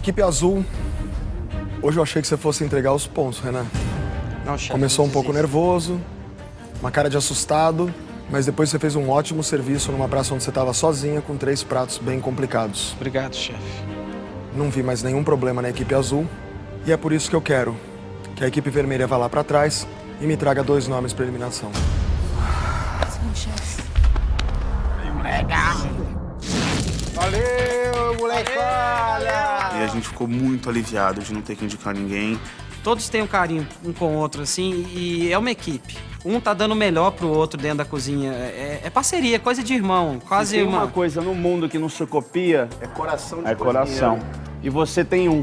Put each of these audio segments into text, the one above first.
Equipe azul, hoje eu achei que você fosse entregar os pontos, Renan. Não, chefe, Começou um pouco nervoso, uma cara de assustado, mas depois você fez um ótimo serviço numa praça onde você estava sozinha com três pratos bem complicados. Obrigado, chefe. Não vi mais nenhum problema na equipe azul e é por isso que eu quero que a equipe vermelha vá lá para trás e me traga dois nomes para eliminação. Sim, chefe. E a gente ficou muito aliviado de não ter que indicar ninguém. Todos têm um carinho um com o outro, assim, e é uma equipe. Um tá dando o melhor pro outro dentro da cozinha. É, é parceria, coisa de irmão, quase Tem uma... uma coisa no mundo que não se copia, é coração de É coração. E você tem um.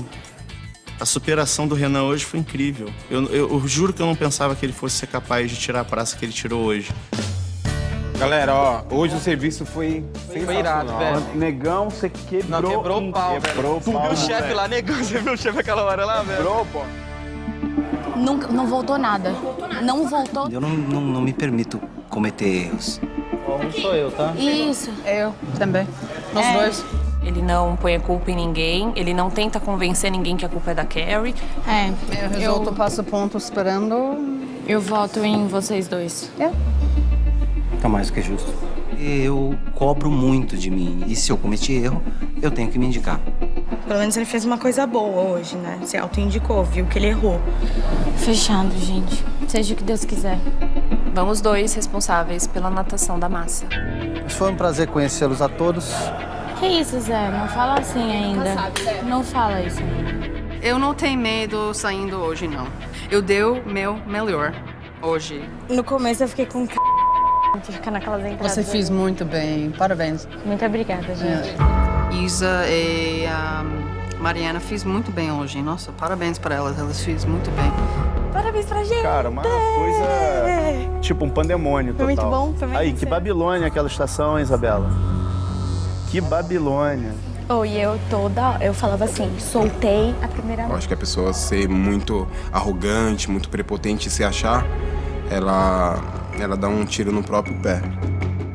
A superação do Renan hoje foi incrível. Eu, eu- eu juro que eu não pensava que ele fosse ser capaz de tirar a praça que ele tirou hoje. Galera, ó, hoje o serviço foi Foi irado, velho. Negão, você quebrou. Não, quebrou o pau. Quebrou o Tu pau, viu o chefe lá, negão? Você viu o chefe aquela hora lá, velho? Quebrou, pô. Nunca, não voltou nada. Não voltou. Eu não, não, não me permito cometer erros. Um sou eu, tá? Isso. Eu também. Nós É. dois. Ele não põe a culpa em ninguém, ele não tenta convencer ninguém que a culpa é da Carrie. É. Eu resolto, passo ponto esperando. Eu voto em vocês dois. Tá mais do que justo. Eu cobro muito de mim. E se eu cometi erro, eu tenho que me indicar. Pelo menos ele fez uma coisa boa hoje, né? Se autoindicou, viu que ele errou. Fechado, gente. Seja o que Deus quiser. Vamos dois responsáveis pela natação da massa. Mas foi um prazer conhecê-los a todos. Que isso, Zé? Não fala assim ainda. Não fala isso ainda. Eu não tenho medo saindo hoje, não. Eu dei o meu melhor hoje. No começo eu fiquei com c... de ficar naquelas entradas. Você fez muito bem. Parabéns. Muito obrigada, gente. Isa e a Mariana fez muito bem hoje. Nossa, parabéns para elas. Elas fez muito bem. Parabéns pra gente! Cara, uma coisa. Tipo um pandemônio Foi total. muito bom, foi muito Aí, que. Babilônia aquela estação, hein, Isabela? Que Babilônia. Oh, e eu toda, eu falava assim, soltei a primeira Eu acho que a pessoa ser muito arrogante, muito prepotente e se achar, ela, ela dá um tiro no próprio pé.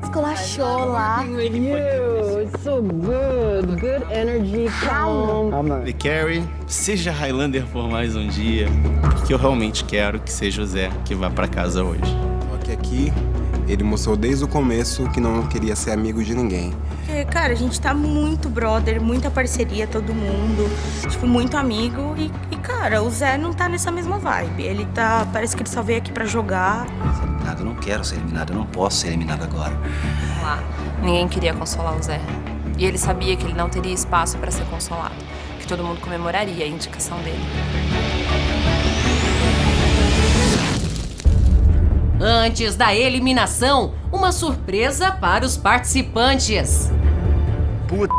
Esculachou lá. E Carrie, seja Highlander por mais um dia, que eu realmente quero que seja o Zé que vá pra casa hoje. Só que aqui, ele mostrou desde o começo que não queria ser amigo de ninguém. Porque, cara, a gente tá muito brother, muita parceria, todo mundo. Tipo, muito amigo. E, e, cara, o Zé não tá nessa mesma vibe. Ele tá. Parece que ele só veio aqui pra jogar. Eliminado, eu não quero ser eliminado, eu não posso ser eliminado agora. Lá, ninguém queria consolar o Zé. E ele sabia que ele não teria espaço para ser consolado, que todo mundo comemoraria a indicação dele. Antes da eliminação, uma surpresa para os participantes. Puta.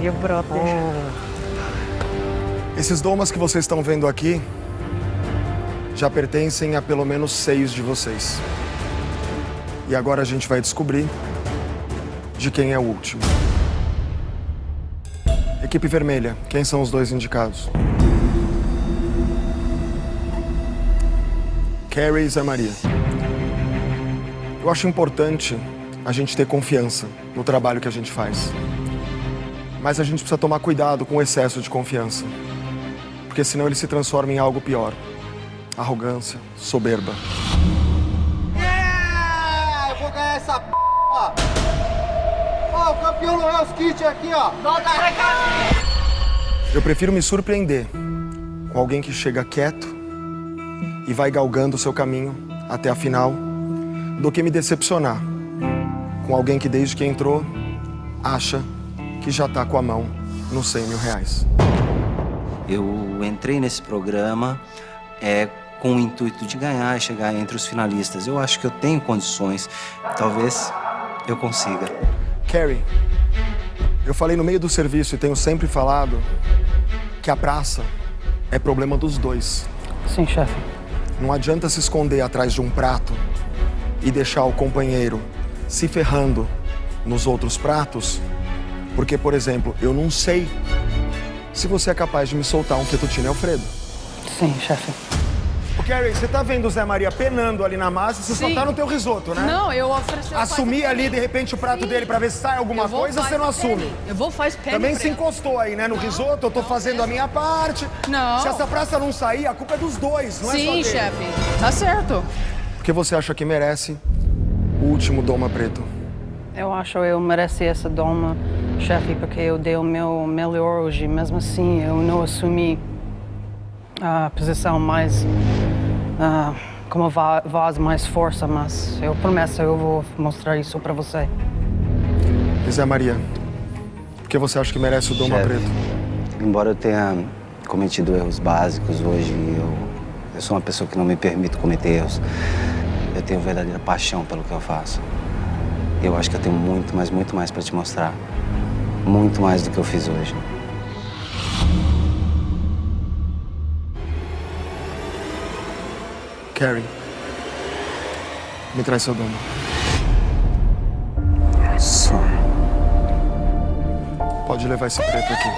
Meu brother. Esses domas que vocês estão vendo aqui já pertencem a pelo menos seis de vocês. E agora a gente vai descobrir de quem é o último. Equipe vermelha, quem são os dois indicados? Carrie e Zé Maria. Eu acho importante a gente ter confiança no trabalho que a gente faz. Mas a gente precisa tomar cuidado com o excesso de confiança. Porque senão ele se transforma em algo pior. Arrogância, soberba. Yeah! Eu vou ganhar essa p. Ó, o campeão do Hell's Kitchen aqui, ó. Volta Eu prefiro me surpreender com alguém que chega quieto e vai galgando o seu caminho até a final, do que me decepcionar com alguém que desde que entrou acha que já tá com a mão nos 100 mil reais. Eu entrei nesse programa é, com o intuito de ganhar e chegar entre os finalistas. Eu acho que eu tenho condições. Talvez eu consiga. Carrie, eu falei no meio do serviço e tenho sempre falado que a praça é problema dos dois. Sim, chefe. Não adianta se esconder atrás de um prato e deixar o companheiro se ferrando nos outros pratos, porque, por exemplo, eu não sei se você é capaz de me soltar um fettuccine Alfredo. Sim, chefe. O Carrie, você tá vendo o Zé Maria penando ali na massa, você Sim. só tá no teu risoto, né? Não, eu ofereci... Assumir ali, de repente, o prato dele pra ver se sai alguma coisa, você não penny. assume. Eu vou faz penny Também se encostou aí, né? No risoto, eu tô fazendo a minha parte. Não. Se essa praça não sair, a culpa é dos dois, não é só Sim, chefe. Tá certo. Por que você acha que merece o último Doma Preto? Eu acho que eu mereci essa doma, chefe, porque eu dei o meu melhor hoje. Mesmo assim, eu não assumi a posição mais. ah, como voz mais força, mas eu prometo, eu vou mostrar isso pra você. Zé Maria, por que você acha que merece o Doma. Preto? Embora eu tenha cometido erros básicos hoje, eu, eu sou uma pessoa que não me permito cometer erros. Eu tenho verdadeira paixão pelo que eu faço. Eu acho que eu tenho muito, mas muito mais para te mostrar. Muito mais do que eu fiz hoje. Carrie, me traz seu Doma. Só. Pode levar esse preto aqui.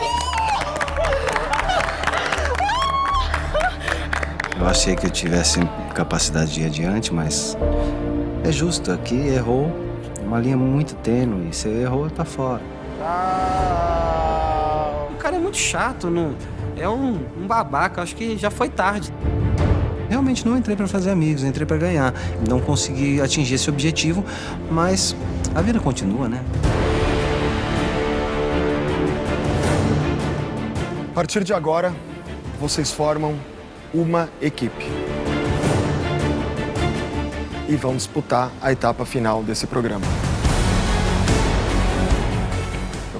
Eu achei que eu tivesse capacidade de ir adiante, mas é justo. Aqui errou uma linha muito tênue. Você errou, tá fora. O cara é muito chato, não... é um, um babaca. Acho que já foi tarde. Realmente não entrei para fazer amigos, entrei para ganhar. Não consegui atingir esse objetivo, mas a vida continua, né? A partir de agora, vocês formam uma equipe. E vão disputar a etapa final desse programa.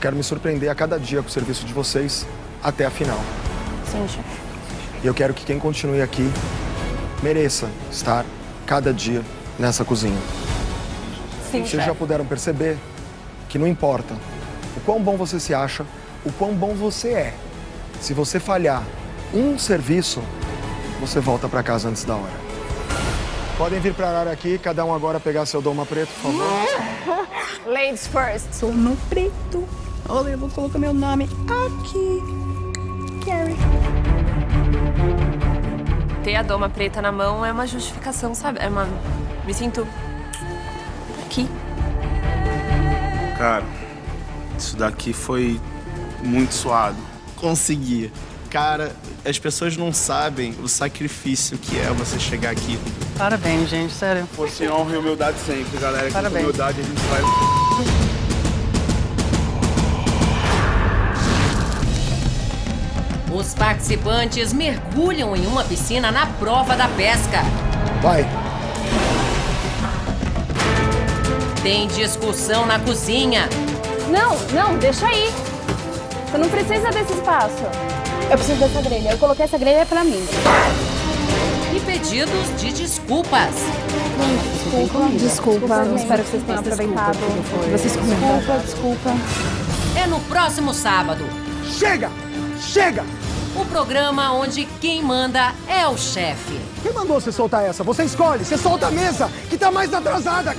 Eu quero me surpreender a cada dia com o serviço de vocês até a final. Sim, chefe. E eu quero que quem continue aqui mereça estar cada dia nessa cozinha. Sim, Vocês chefe. já puderam perceber que não importa o quão bom você se acha, o quão bom você é. Se você falhar um serviço, você volta para casa antes da hora. Podem vir para a área aqui, cada um agora pegar seu doma preto, por favor. Ladies first. Sou no preto. Olha, eu vou colocar meu nome aqui. Carrie. Ter a doma preta na mão é uma justificação, sabe? É uma. Me sinto. aqui. Cara, isso daqui foi muito suado. Consegui. Cara, as pessoas não sabem o sacrifício que é você chegar aqui. Parabéns, gente, sério. Fosse honra e humildade sempre, galera. Que com Parabéns. humildade a gente vai. Os participantes mergulham em uma piscina na prova da pesca. Vai. Tem discussão na cozinha. Não, não, deixa aí. Você não precisa desse espaço. Eu preciso dessa grelha. Eu coloquei essa grelha pra mim. E pedidos de desculpas. Desculpa, desculpa. Espero que vocês tenham aproveitado. Vocês Desculpa, desculpa. É no próximo sábado. Chega! Chega! O programa onde quem manda é o chefe. Quem mandou você soltar essa? Você escolhe, você solta a mesa, que tá mais atrasada.